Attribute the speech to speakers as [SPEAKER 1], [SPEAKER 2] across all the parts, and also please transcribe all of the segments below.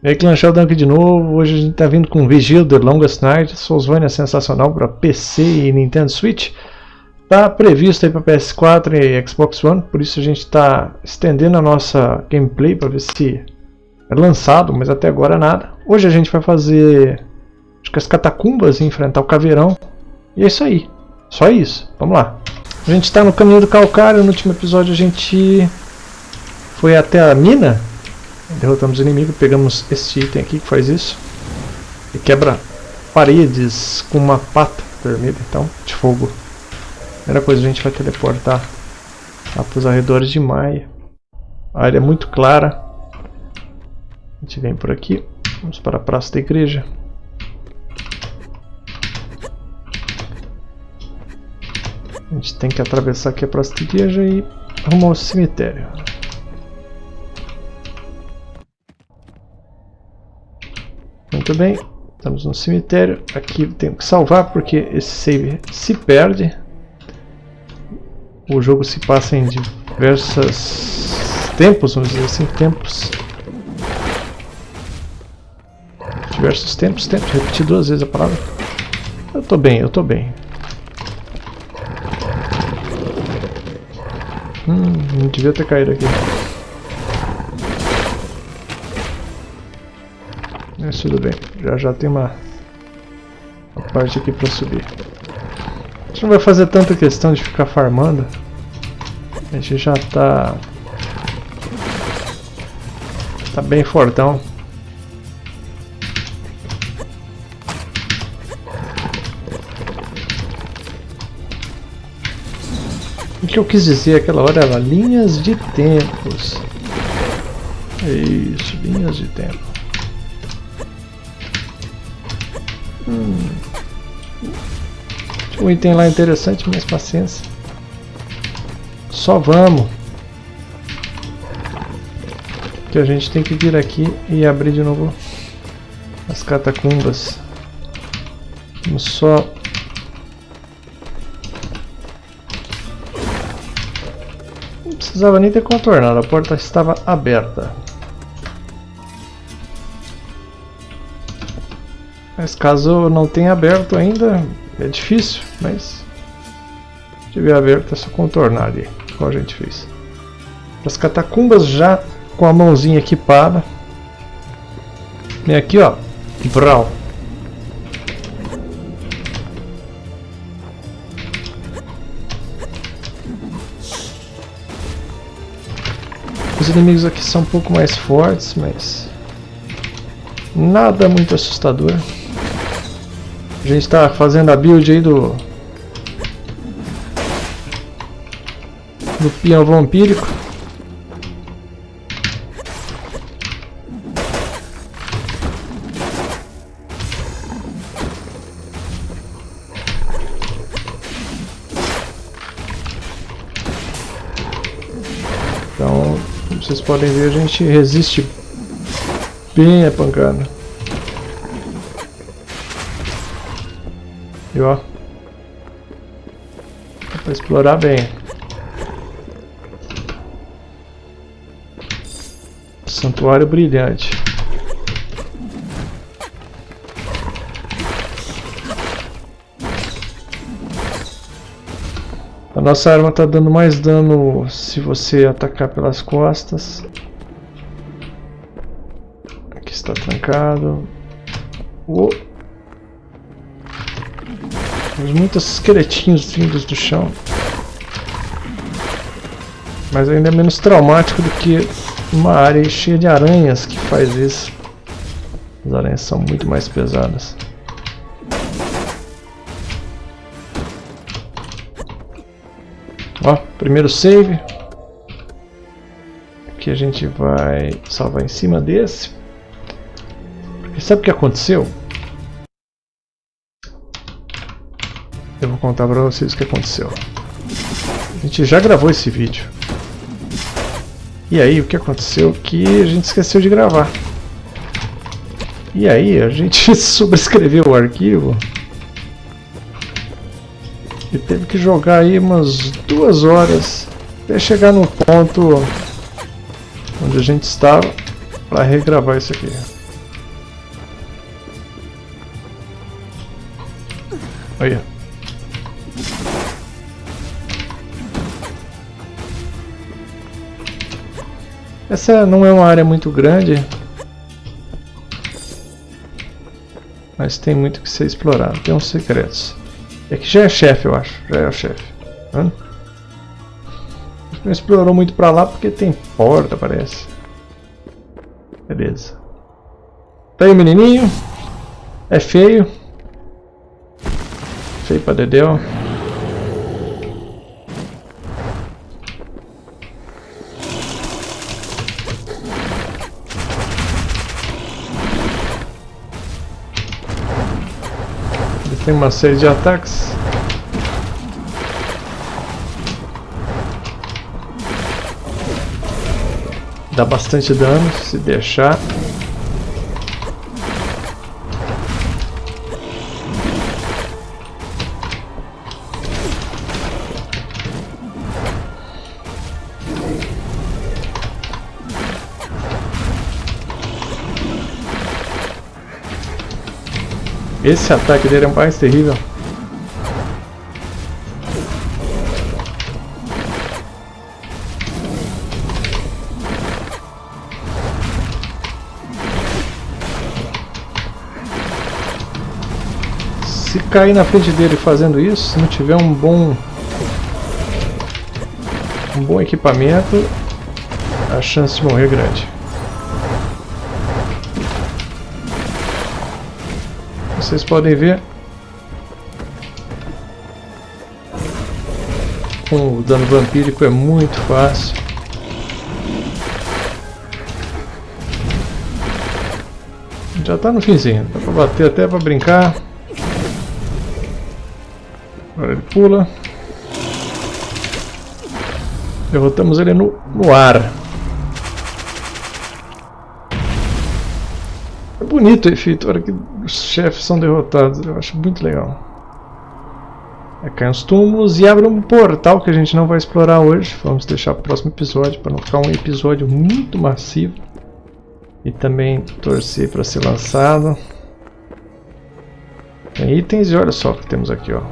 [SPEAKER 1] E aí, Clan Sheldon aqui de novo. Hoje a gente tá vindo com Vigil The Longest Night, Soulsvania sensacional para PC e Nintendo Switch. Tá previsto aí para PS4 e Xbox One, por isso a gente está estendendo a nossa gameplay para ver se é lançado, mas até agora nada. Hoje a gente vai fazer acho que as catacumbas e enfrentar o caveirão. E é isso aí. Só isso. Vamos lá. A gente está no caminho do calcário. No último episódio a gente foi até a mina Derrotamos o inimigo, pegamos este item aqui que faz isso. E quebra paredes com uma pata vermelha, então, de fogo. Primeira coisa, a gente vai teleportar lá para os arredores de Maia. A área é muito clara. A gente vem por aqui. Vamos para a praça da igreja. A gente tem que atravessar aqui a praça da igreja e arrumar o cemitério. Muito bem, estamos no cemitério. Aqui tenho que salvar porque esse save se perde. O jogo se passa em diversos tempos, vamos dizer assim, tempos. Diversos tempos, tempos, repeti duas vezes a palavra. Eu tô bem, eu tô bem. Hum, não devia ter caído aqui. Mas tudo bem, já já tem uma, uma parte aqui para subir. A gente não vai fazer tanta questão de ficar farmando. A gente já tá... Tá bem fortão. O que eu quis dizer aquela hora era linhas de tempos. É isso, linhas de tempo. Hum. Um item lá interessante, mas paciência. Só vamos. Que a gente tem que vir aqui e abrir de novo as catacumbas. Vamos só... Precisava nem ter contornado, a porta estava aberta. Mas caso não tenha aberto ainda, é difícil, mas se tiver aberto é só contornar ali, como a gente fez. As catacumbas já com a mãozinha equipada. Vem aqui ó, Vral. Os inimigos aqui são um pouco mais fortes, mas nada muito assustador. A gente está fazendo a build aí do... Do peão vampírico. Então, como vocês podem ver, a gente resiste bem a pancada. E ó. Dá pra explorar bem. Santuário brilhante. A nossa arma está dando mais dano se você atacar pelas costas. Aqui está trancado. Oh. Temos muitos esqueletinhos vindos do chão. Mas ainda é menos traumático do que uma área cheia de aranhas que faz isso. As aranhas são muito mais pesadas. Ó, primeiro save. Aqui a gente vai salvar em cima desse. Porque sabe o que aconteceu? Vou contar pra vocês o que aconteceu. A gente já gravou esse vídeo. E aí, o que aconteceu? Que a gente esqueceu de gravar. E aí, a gente sobrescreveu o arquivo. E teve que jogar aí umas duas horas até chegar no ponto onde a gente estava para regravar isso aqui. Olha. Essa não é uma área muito grande. Mas tem muito que ser explorado. Tem uns secretos. E aqui já é chefe, eu acho. Já é o chefe. Hã? Não explorou muito pra lá porque tem porta, parece. Beleza. Tá aí o menininho. É feio. Feio pra Dedéu. Tem uma série de ataques. Dá bastante dano se deixar. Esse ataque dele é mais terrível. Se cair na frente dele fazendo isso, se não tiver um bom um bom equipamento, a chance de morrer é grande. Vocês podem ver. O dano vampírico é muito fácil. Já está no finzinho, dá para bater até para brincar. Agora ele pula. Derrotamos ele no, no ar bonito o efeito, a hora que os chefes são derrotados, eu acho muito legal. É, cai uns túmulos e abre um portal que a gente não vai explorar hoje. Vamos deixar para o próximo episódio, para não ficar um episódio muito massivo. E também torcer para ser lançado. Tem itens e olha só o que temos aqui, ó.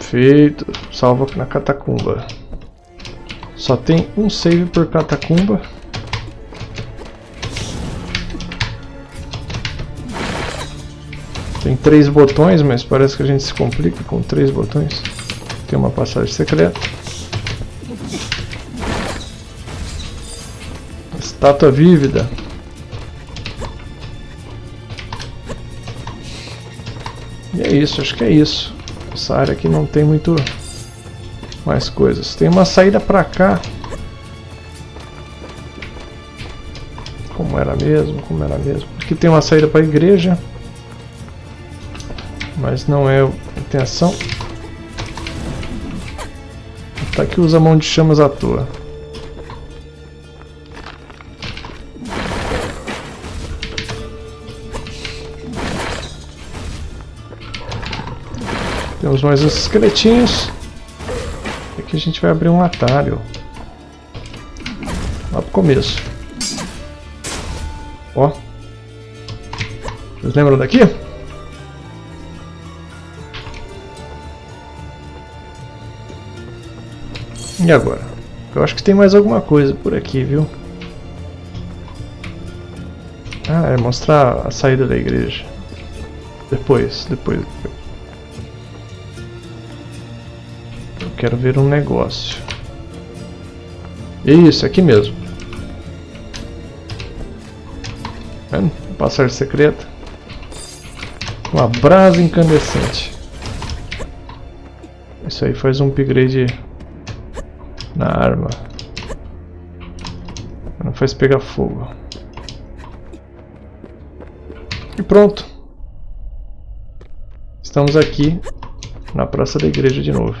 [SPEAKER 1] Feito. Salva na catacumba. Só tem um save por catacumba. Tem três botões, mas parece que a gente se complica com três botões. Tem uma passagem secreta. Estátua vívida. E é isso, acho que é isso. Essa área aqui não tem muito mais coisas. Tem uma saída pra cá. Como era mesmo, como era mesmo. Aqui tem uma saída para a igreja mas não é a intenção. Tá que usa mão de chamas à toa. Temos mais uns esqueletinhos. Aqui a gente vai abrir um atalho. Lá pro começo. Ó. Vocês lembram daqui? E agora? Eu acho que tem mais alguma coisa por aqui, viu? Ah, é mostrar a saída da igreja. Depois, depois. Eu quero ver um negócio. Isso, aqui mesmo. Vendo? Passagem secreta. Uma brasa incandescente. Isso aí faz um upgrade na arma. Não faz pegar fogo. E pronto. Estamos aqui na praça da igreja de novo.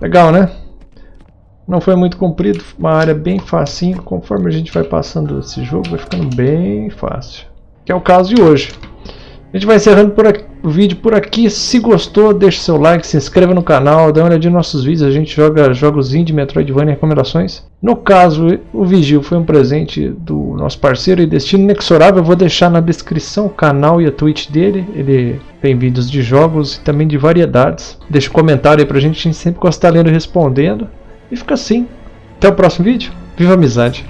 [SPEAKER 1] Legal, né? Não foi muito comprido, uma área bem facinho. Conforme a gente vai passando esse jogo, vai ficando bem fácil. Que é o caso de hoje. A gente vai encerrando por aqui o vídeo por aqui. Se gostou, deixe seu like, se inscreva no canal, dá uma olhadinha nos nossos vídeos. A gente joga jogos indie, Metroidvania e recomendações. No caso, o Vigil foi um presente do nosso parceiro e destino inexorável. Eu vou deixar na descrição o canal e a Twitch dele. Ele tem vídeos de jogos e também de variedades. Deixa um comentário aí pra gente, a gente sempre gosta de estar lendo e respondendo. E fica assim. Até o próximo vídeo. Viva a amizade!